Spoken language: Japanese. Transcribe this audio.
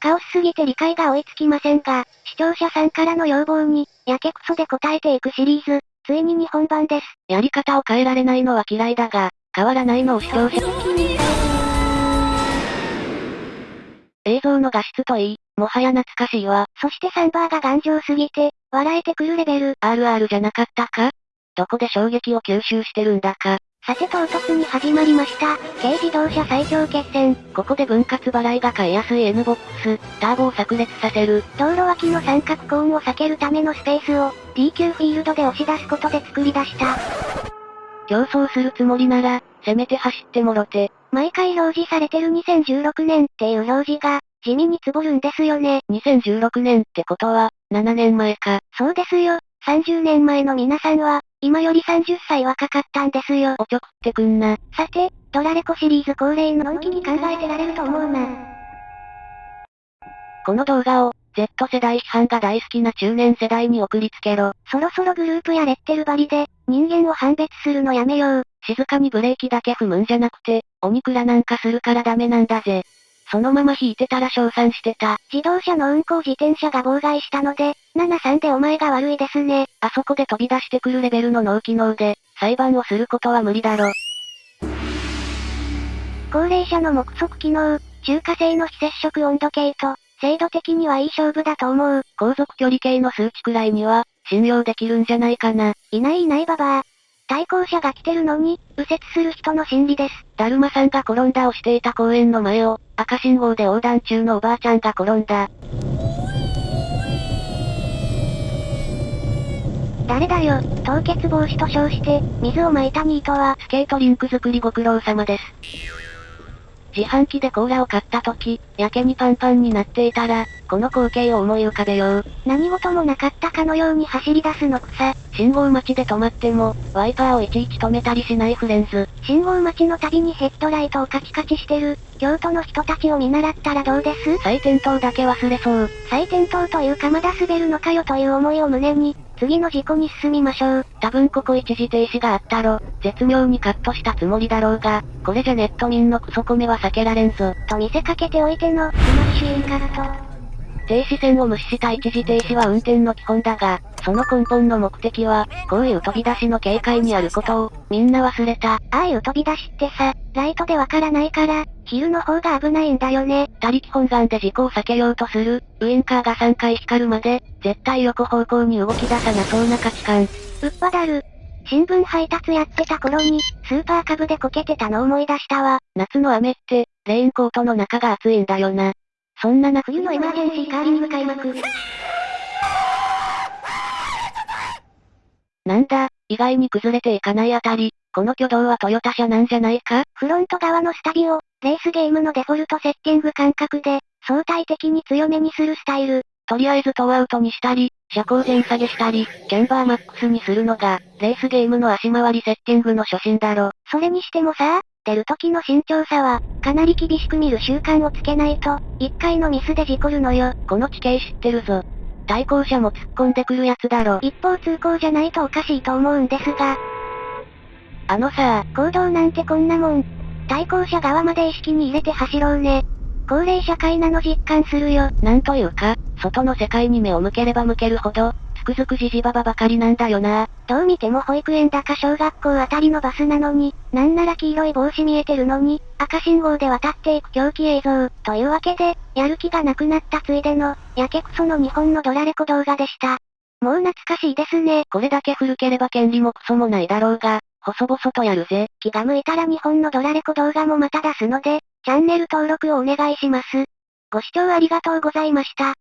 カオスすぎて理解が追いつきませんが、視聴者さんからの要望に、やけくそで答えていくシリーズ、ついに日本版です。やり方を変えられないのは嫌いだが、変わらないのを視聴者。映像の画質といい、もはや懐かしいわ。そしてサンバーが頑丈すぎて、笑えてくるレベル。RR じゃなかったか？どこで衝撃を吸収してるんだか？さて唐突に始まりました。軽自動車最強決戦。ここで分割払いが買いやすい N ボックス、ターボを炸裂させる。道路脇の三角コーンを避けるためのスペースを、DQ フィールドで押し出すことで作り出した。競争するつもりなら、せめて走ってもろて。毎回表示されてる2016年っていう表示が、地味につぼるんですよね。2016年ってことは、7年前か。そうですよ。30年前の皆さんは、今より30歳若かったんですよ。おちょくってくんな。さて、ドラレコシリーズ恒例ののんきに考えてられると思うな。この動画を、Z 世代批判が大好きな中年世代に送りつけろ。そろそろグループやレッテル張りで、人間を判別するのやめよう。静かにブレーキだけ踏むんじゃなくて、お肉らなんかするからダメなんだぜ。そのまま引いてたら称賛してた。自動車の運行自転車が妨害したので、73でお前が悪いですね。あそこで飛び出してくるレベルの脳機能で、裁判をすることは無理だろ。高齢者の目測機能、中華製の非接触温度計と、精度的にはいい勝負だと思う。航続距離計の数値くらいには、信用できるんじゃないかな。いないいないババア。対向車が来てるのに、右折する人の心理です。だるまさんが転んだをしていた公園の前を、赤信号で横断中のおばあちゃんが転んだ。誰だよ、凍結防止と称して、水を撒いたニートは、スケートリンク作りご苦労様です。自販機でコーラを買った時、やけにパンパンになっていたら、この光景を思い浮かべよう。何事もなかったかのように走り出すの草。信号待ちで止まっても、ワイパーをいちいち止めたりしないフレンズ。信号待ちのたびにヘッドライトをカチカチしてる、京都の人たちを見習ったらどうです？再点灯だけ忘れそう。再点灯というかまだ滑るのかよという思いを胸に、次の事故に進みましょう。多分ここ一時停止があったろ。絶妙にカットしたつもりだろうが、これじゃネット民のクソコメは避けられんぞ。と見せかけておいての、スマッシュインカット。停止線を無視した一時停止は運転の基本だが、その根本の目的は、こういう飛び出しの警戒にあることを、みんな忘れた。ああいう飛び出しってさ、ライトでわからないから、昼の方が危ないんだよね。他力本願で事故を避けようとする、ウインカーが3回光るまで、絶対横方向に動き出さなそうな価値観。うっぱだる。新聞配達やってた頃に、スーパーカブでこけてたの思い出したわ。夏の雨って、レインコートの中が暑いんだよな。そんなな冬のエマージェンシーカーリング開幕。なんだ、意外に崩れていかないあたり、この挙動はトヨタ車なんじゃないか？フロント側のスタビを、レースゲームのデフォルトセッティング感覚で、相対的に強めにするスタイル。とりあえずトーアウトにしたり、車高全下げしたり、キャンバーマックスにするのが、レースゲームの足回りセッティングの初心だろ。それにしてもさ、出る時の慎重さは、かなり厳しく見る習慣をつけないと、一回のミスで事故るのよ。この地形知ってるぞ。対向車も突っ込んでくるやつだろ。一方通行じゃないとおかしいと思うんですが。あのさ行動なんてこんなもん。対向車側まで意識に入れて走ろうね。高齢社会なの実感するよ。なんというか、外の世界に目を向ければ向けるほど、つくづくじじばばばかりなんだよな。どう見ても保育園だか小学校あたりのバスなのに、なんなら黄色い帽子見えてるのに、赤信号で渡っていく狂気映像。というわけで、やる気がなくなったついでの、やけくその日本のドラレコ動画でした。もう懐かしいですね。これだけ古ければ権利もクソもないだろうが、細々とやるぜ。気が向いたら日本のドラレコ動画もまた出すので、チャンネル登録をお願いします。ご視聴ありがとうございました。